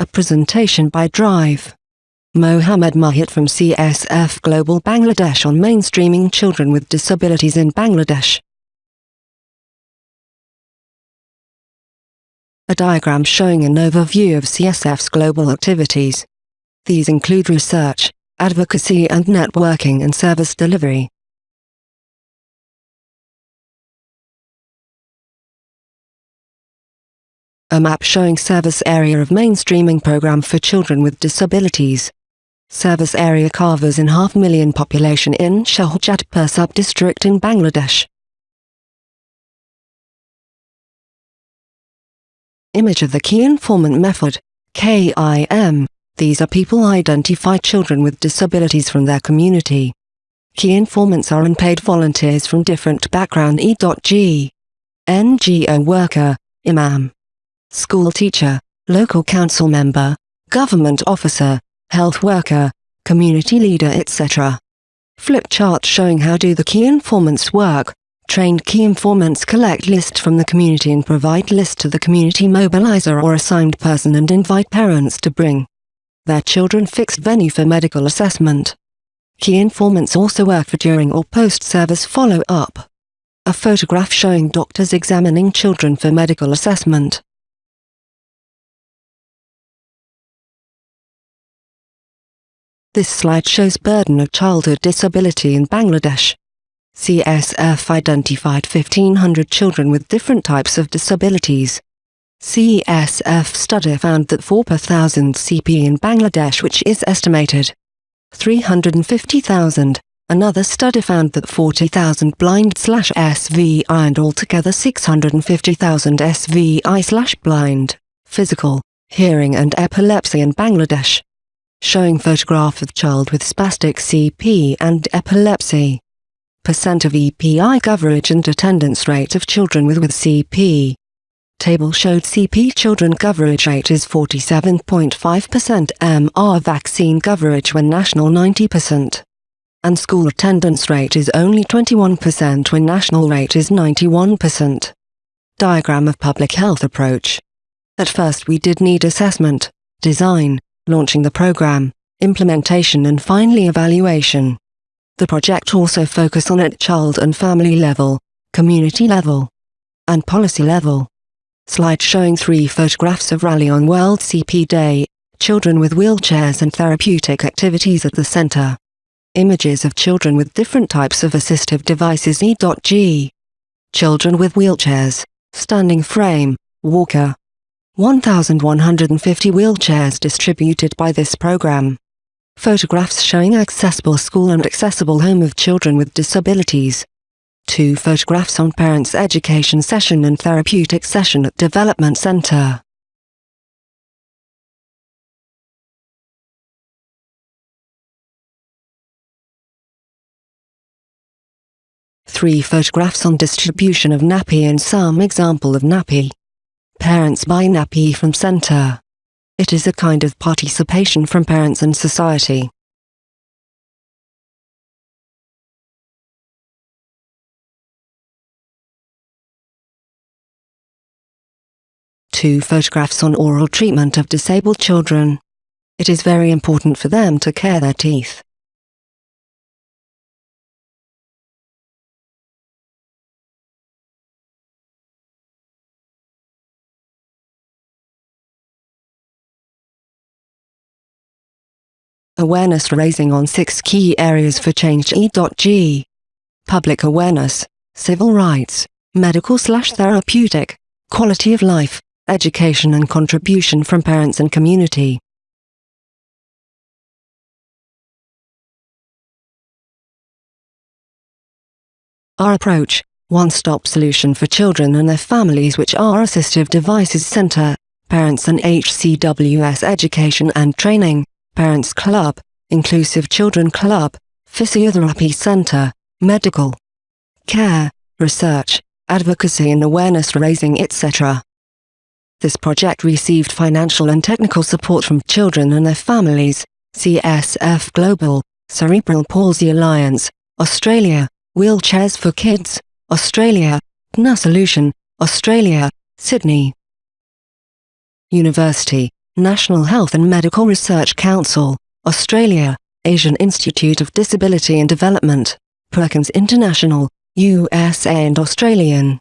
A presentation by Drive. Mohammed Muhit from CSF Global Bangladesh on mainstreaming children with disabilities in Bangladesh. A diagram showing an overview of CSF's global activities. These include research, advocacy and networking and service delivery. A map showing service area of mainstreaming program for children with disabilities. Service area covers in half million population in Shahjadpur sub-district in Bangladesh. Image of the Key Informant Method, KIM. These are people identify children with disabilities from their community. Key informants are unpaid volunteers from different background E.G. NGO worker, imam school teacher, local council member, government officer, health worker, community leader etc. Flip chart showing how do the key informants work. Trained key informants collect list from the community and provide list to the community mobilizer or assigned person and invite parents to bring their children fixed venue for medical assessment. Key informants also work for during or post-service follow-up. A photograph showing doctors examining children for medical assessment. This slide shows burden of childhood disability in Bangladesh. CSF identified 1500 children with different types of disabilities. CSF study found that 4 per thousand CP in Bangladesh which is estimated 350,000. Another study found that 40,000 blind slash SVI and altogether 650,000 SVI slash blind, physical, hearing and epilepsy in Bangladesh showing photograph of child with spastic CP and epilepsy. Percent of EPI coverage and attendance rate of children with, with CP. Table showed CP children coverage rate is 47.5% MR vaccine coverage when national 90%. And school attendance rate is only 21% when national rate is 91%. Diagram of public health approach. At first we did need assessment, design, launching the program, implementation and finally evaluation. The project also focus on at child and family level, community level, and policy level. Slide showing three photographs of Rally on World CP Day, children with wheelchairs and therapeutic activities at the center. Images of children with different types of assistive devices E.G. Children with wheelchairs, standing frame, walker, 1,150 wheelchairs distributed by this program. Photographs showing accessible school and accessible home of children with disabilities. Two photographs on parents' education session and therapeutic session at Development Center. Three photographs on distribution of nappy and some example of nappy. Parents buy nappy from center. It is a kind of participation from parents and society. Two photographs on oral treatment of disabled children. It is very important for them to care their teeth. Awareness raising on six key areas for change E.G. Public awareness, civil rights, medical slash therapeutic, quality of life, education and contribution from parents and community. Our approach, one-stop solution for children and their families which are Assistive Devices Center, Parents and HCWS Education and Training, Parents Club, Inclusive Children Club, Physiotherapy Center, Medical Care, Research, Advocacy and Awareness Raising etc. This project received financial and technical support from children and their families, CSF Global, Cerebral Palsy Alliance, Australia, Wheelchairs for Kids, Australia, GNA Solution, Australia, Sydney. University, National Health and Medical Research Council, Australia, Asian Institute of Disability and Development, Perkins International, USA and Australian.